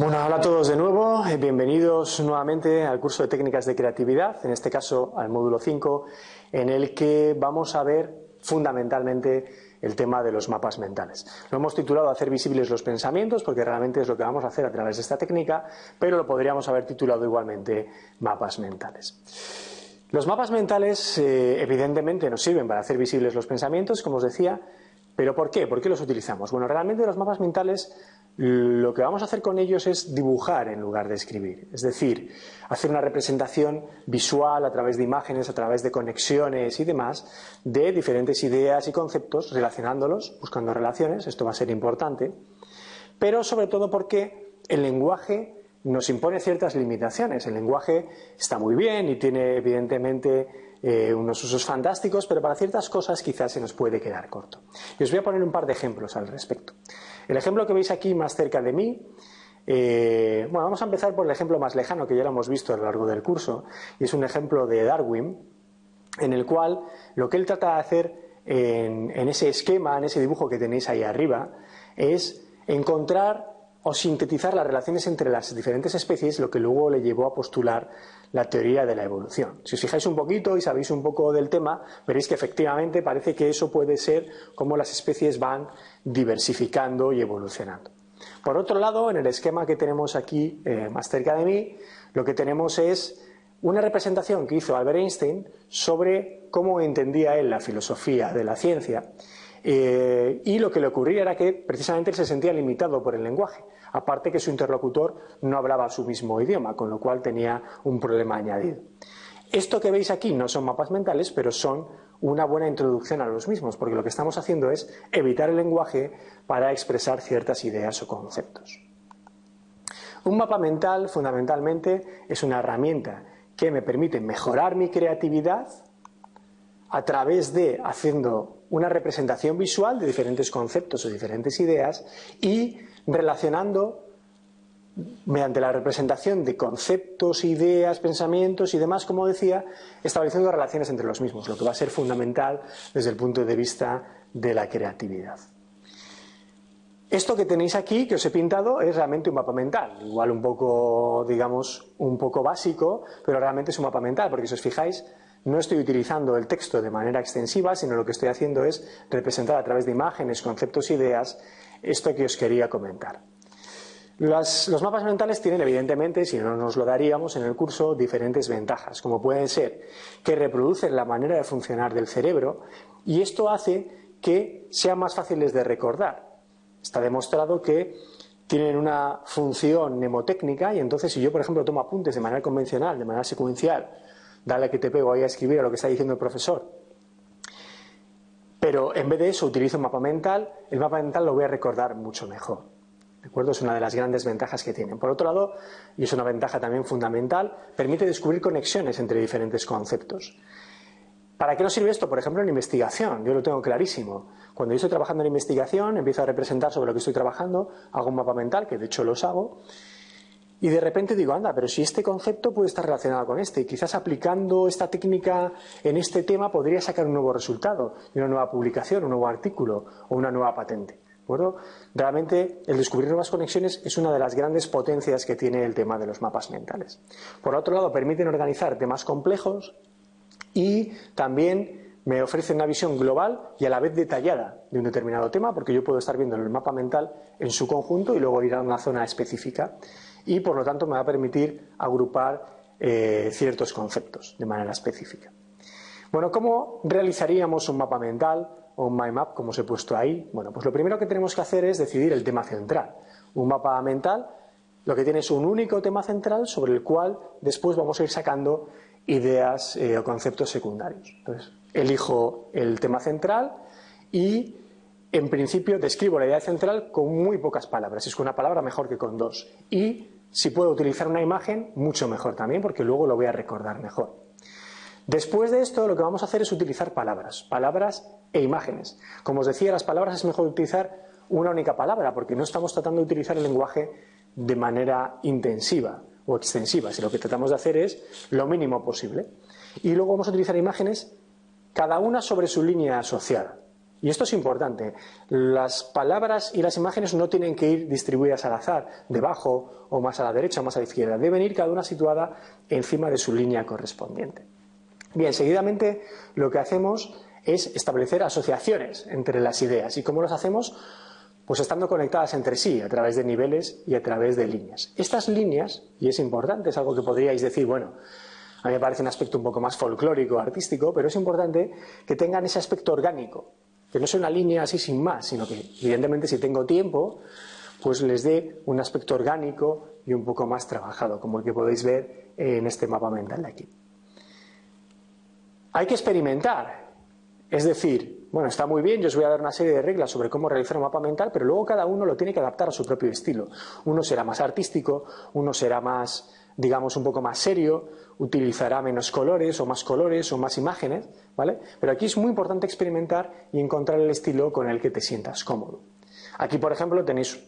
Bueno, hola a todos de nuevo, eh, bienvenidos nuevamente al curso de técnicas de creatividad, en este caso al módulo 5, en el que vamos a ver fundamentalmente el tema de los mapas mentales. Lo hemos titulado Hacer visibles los pensamientos, porque realmente es lo que vamos a hacer a través de esta técnica, pero lo podríamos haber titulado igualmente mapas mentales. Los mapas mentales, eh, evidentemente, nos sirven para hacer visibles los pensamientos, como os decía, pero ¿por qué? ¿Por qué los utilizamos? Bueno, realmente los mapas mentales lo que vamos a hacer con ellos es dibujar en lugar de escribir, es decir, hacer una representación visual a través de imágenes, a través de conexiones y demás, de diferentes ideas y conceptos, relacionándolos, buscando relaciones, esto va a ser importante, pero sobre todo porque el lenguaje nos impone ciertas limitaciones. El lenguaje está muy bien y tiene evidentemente eh, unos usos fantásticos, pero para ciertas cosas quizás se nos puede quedar corto. Y os voy a poner un par de ejemplos al respecto. El ejemplo que veis aquí más cerca de mí, eh, bueno, vamos a empezar por el ejemplo más lejano que ya lo hemos visto a lo largo del curso, y es un ejemplo de Darwin, en el cual lo que él trata de hacer en, en ese esquema, en ese dibujo que tenéis ahí arriba, es encontrar o sintetizar las relaciones entre las diferentes especies, lo que luego le llevó a postular la teoría de la evolución. Si os fijáis un poquito y sabéis un poco del tema, veréis que efectivamente parece que eso puede ser como las especies van diversificando y evolucionando. Por otro lado, en el esquema que tenemos aquí eh, más cerca de mí, lo que tenemos es una representación que hizo Albert Einstein sobre cómo entendía él la filosofía de la ciencia eh, y lo que le ocurría era que precisamente él se sentía limitado por el lenguaje, aparte que su interlocutor no hablaba su mismo idioma, con lo cual tenía un problema añadido. Esto que veis aquí no son mapas mentales, pero son una buena introducción a los mismos, porque lo que estamos haciendo es evitar el lenguaje para expresar ciertas ideas o conceptos. Un mapa mental, fundamentalmente, es una herramienta que me permite mejorar mi creatividad a través de haciendo una representación visual de diferentes conceptos o diferentes ideas y relacionando mediante la representación de conceptos, ideas, pensamientos y demás, como decía, estableciendo relaciones entre los mismos, lo que va a ser fundamental desde el punto de vista de la creatividad. Esto que tenéis aquí, que os he pintado, es realmente un mapa mental, igual un poco, digamos, un poco básico, pero realmente es un mapa mental, porque si os fijáis, no estoy utilizando el texto de manera extensiva, sino lo que estoy haciendo es representar a través de imágenes, conceptos, ideas, esto que os quería comentar. los mapas mentales tienen, evidentemente, si no nos lo daríamos en el curso, diferentes ventajas, como pueden ser que reproducen la manera de funcionar del cerebro y esto hace que sean más fáciles de recordar. Está demostrado que tienen una función mnemotécnica y entonces si yo, por ejemplo, tomo apuntes de manera convencional, de manera secuencial, dale que te pego ahí a escribir a lo que está diciendo el profesor. Pero en vez de eso utilizo un mapa mental, el mapa mental lo voy a recordar mucho mejor. ¿De acuerdo? Es una de las grandes ventajas que tienen. Por otro lado, y es una ventaja también fundamental, permite descubrir conexiones entre diferentes conceptos. ¿Para qué nos sirve esto? Por ejemplo, en investigación. Yo lo tengo clarísimo. Cuando yo estoy trabajando en investigación, empiezo a representar sobre lo que estoy trabajando, hago un mapa mental, que de hecho los hago, y de repente digo, anda, pero si este concepto puede estar relacionado con este, y quizás aplicando esta técnica en este tema podría sacar un nuevo resultado, una nueva publicación, un nuevo artículo o una nueva patente. ¿De Realmente el descubrir nuevas conexiones es una de las grandes potencias que tiene el tema de los mapas mentales. Por otro lado, permiten organizar temas complejos y también me ofrece una visión global y a la vez detallada de un determinado tema, porque yo puedo estar viendo el mapa mental en su conjunto y luego ir a una zona específica y por lo tanto me va a permitir agrupar eh, ciertos conceptos de manera específica. Bueno, ¿cómo realizaríamos un mapa mental o un mind map como os he puesto ahí? Bueno, pues lo primero que tenemos que hacer es decidir el tema central. Un mapa mental lo que tiene es un único tema central sobre el cual después vamos a ir sacando ideas eh, o conceptos secundarios. Entonces, elijo el tema central y en principio describo la idea central con muy pocas palabras. Es con una palabra mejor que con dos. Y si puedo utilizar una imagen, mucho mejor también, porque luego lo voy a recordar mejor. Después de esto, lo que vamos a hacer es utilizar palabras, palabras e imágenes. Como os decía, las palabras es mejor utilizar una única palabra, porque no estamos tratando de utilizar el lenguaje de manera intensiva o extensiva, si lo que tratamos de hacer es lo mínimo posible. Y luego vamos a utilizar imágenes, cada una sobre su línea asociada. Y esto es importante. Las palabras y las imágenes no tienen que ir distribuidas al azar, debajo o más a la derecha o más a la izquierda. Deben ir cada una situada encima de su línea correspondiente. Bien, seguidamente lo que hacemos es establecer asociaciones entre las ideas. ¿Y cómo las hacemos? Pues estando conectadas entre sí, a través de niveles y a través de líneas. Estas líneas, y es importante, es algo que podríais decir, bueno, a mí me parece un aspecto un poco más folclórico, artístico, pero es importante que tengan ese aspecto orgánico, que no sea una línea así sin más, sino que evidentemente si tengo tiempo, pues les dé un aspecto orgánico y un poco más trabajado, como el que podéis ver en este mapa mental de aquí. Hay que experimentar, es decir, bueno, está muy bien, yo os voy a dar una serie de reglas sobre cómo realizar un mapa mental, pero luego cada uno lo tiene que adaptar a su propio estilo. Uno será más artístico, uno será más, digamos, un poco más serio, utilizará menos colores o más colores o más imágenes, ¿vale? Pero aquí es muy importante experimentar y encontrar el estilo con el que te sientas cómodo. Aquí, por ejemplo, tenéis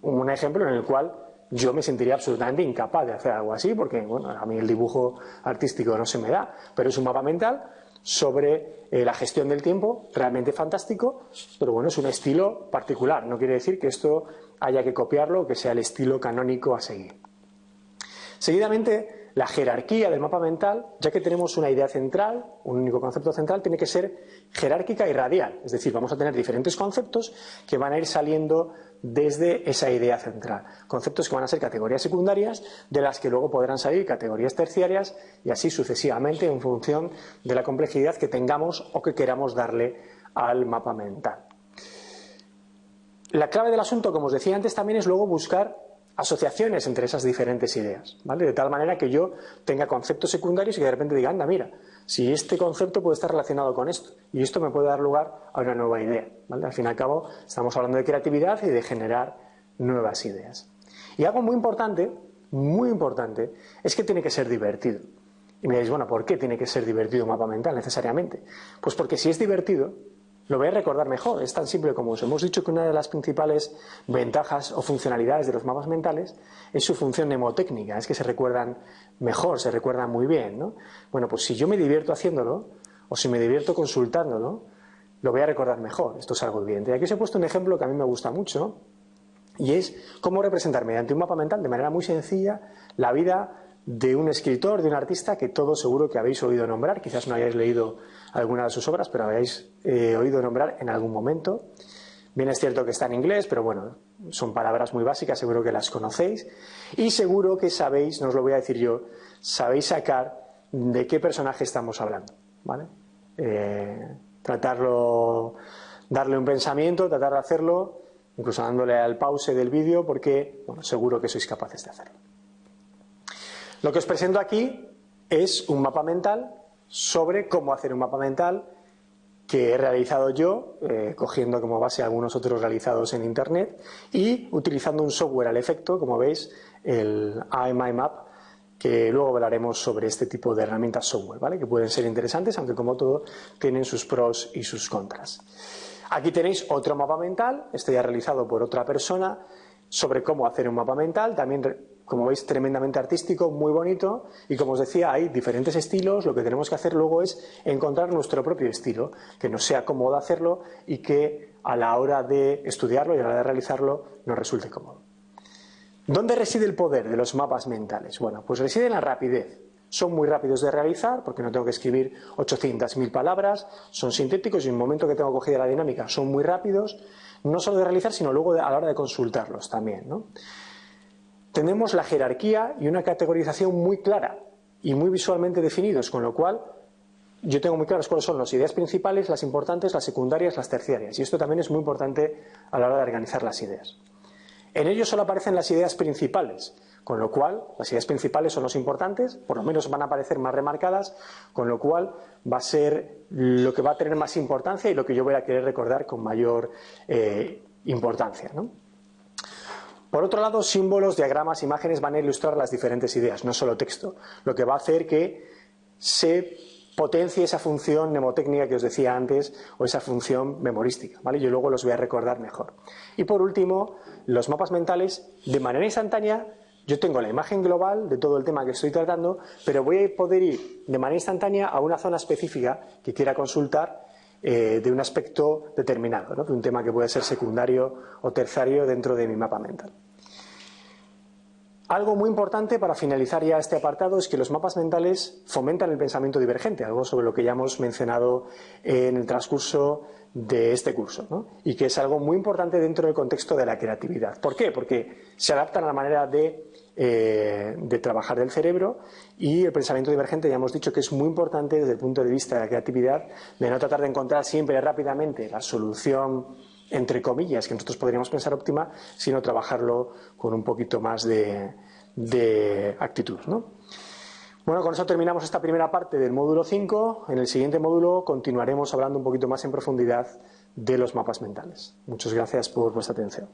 un ejemplo en el cual yo me sentiría absolutamente incapaz de hacer algo así, porque bueno, a mí el dibujo artístico no se me da, pero es un mapa mental sobre eh, la gestión del tiempo, realmente fantástico, pero bueno, es un estilo particular, no quiere decir que esto haya que copiarlo que sea el estilo canónico a seguir. Seguidamente, la jerarquía del mapa mental, ya que tenemos una idea central, un único concepto central, tiene que ser jerárquica y radial. Es decir, vamos a tener diferentes conceptos que van a ir saliendo desde esa idea central. Conceptos que van a ser categorías secundarias, de las que luego podrán salir categorías terciarias y así sucesivamente en función de la complejidad que tengamos o que queramos darle al mapa mental. La clave del asunto, como os decía antes, también es luego buscar asociaciones entre esas diferentes ideas, ¿vale? De tal manera que yo tenga conceptos secundarios y que de repente diga, anda, mira, si este concepto puede estar relacionado con esto y esto me puede dar lugar a una nueva idea, ¿vale? Al fin y al cabo, estamos hablando de creatividad y de generar nuevas ideas. Y algo muy importante, muy importante, es que tiene que ser divertido. Y me diréis, bueno, ¿por qué tiene que ser divertido un mapa mental necesariamente? Pues porque si es divertido, lo voy a recordar mejor. Es tan simple como. Hemos dicho que una de las principales ventajas o funcionalidades de los mapas mentales es su función mnemotécnica, es que se recuerdan mejor, se recuerdan muy bien. ¿no? Bueno, pues si yo me divierto haciéndolo, o si me divierto consultándolo, lo voy a recordar mejor. Esto es algo evidente. Y aquí os he puesto un ejemplo que a mí me gusta mucho, y es cómo representar mediante un mapa mental de manera muy sencilla la vida de un escritor, de un artista que todos seguro que habéis oído nombrar, quizás no hayáis leído alguna de sus obras, pero habéis eh, oído nombrar en algún momento. Bien es cierto que está en inglés, pero bueno, son palabras muy básicas, seguro que las conocéis. Y seguro que sabéis, no os lo voy a decir yo, sabéis sacar de qué personaje estamos hablando. ¿vale? Eh, tratarlo, darle un pensamiento, tratar de hacerlo, incluso dándole al pause del vídeo, porque bueno, seguro que sois capaces de hacerlo. Lo que os presento aquí es un mapa mental sobre cómo hacer un mapa mental que he realizado yo, eh, cogiendo como base algunos otros realizados en Internet y utilizando un software al efecto, como veis, el IMIMAP, que luego hablaremos sobre este tipo de herramientas software, ¿vale? que pueden ser interesantes, aunque como todo tienen sus pros y sus contras. Aquí tenéis otro mapa mental, este ya realizado por otra persona, sobre cómo hacer un mapa mental, también como veis, tremendamente artístico, muy bonito, y como os decía, hay diferentes estilos, lo que tenemos que hacer luego es encontrar nuestro propio estilo, que nos sea cómodo hacerlo y que a la hora de estudiarlo y a la hora de realizarlo nos resulte cómodo. ¿Dónde reside el poder de los mapas mentales? Bueno, pues reside en la rapidez. Son muy rápidos de realizar porque no tengo que escribir 800.000 palabras, son sintéticos y en el momento que tengo cogida la dinámica son muy rápidos, no solo de realizar, sino luego a la hora de consultarlos también. ¿no? tenemos la jerarquía y una categorización muy clara y muy visualmente definidos, con lo cual yo tengo muy claras cuáles son las ideas principales, las importantes, las secundarias, las terciarias. Y esto también es muy importante a la hora de organizar las ideas. En ellos solo aparecen las ideas principales, con lo cual las ideas principales son los importantes, por lo menos van a aparecer más remarcadas, con lo cual va a ser lo que va a tener más importancia y lo que yo voy a querer recordar con mayor eh, importancia. Por otro lado, símbolos, diagramas, imágenes van a ilustrar las diferentes ideas, no solo texto, lo que va a hacer que se potencie esa función mnemotécnica que os decía antes o esa función memorística, ¿vale? Yo luego los voy a recordar mejor. Y por último, los mapas mentales, de manera instantánea, yo tengo la imagen global de todo el tema que estoy tratando, pero voy a poder ir de manera instantánea a una zona específica que quiera consultar eh, de un aspecto determinado, de un tema que puede ser secundario o terciario dentro de mi mapa mental. Algo muy importante para finalizar ya este apartado es que los mapas mentales fomentan el pensamiento divergente, algo sobre lo que ya hemos mencionado en el transcurso de este curso, y que es algo muy importante dentro del contexto de la creatividad. ¿Por qué? Porque se adaptan a la manera de, eh, de trabajar del cerebro y el pensamiento divergente ya hemos dicho que es muy importante desde el punto de vista de la creatividad, de no tratar de encontrar siempre rápidamente la solución entre comillas, que nosotros podríamos pensar óptima, sino trabajarlo con un poquito más de, actitud. Bueno, con eso terminamos esta primera parte del módulo 5. En el siguiente módulo continuaremos hablando un poquito más en profundidad de los mapas mentales. Muchas gracias por vuestra atención.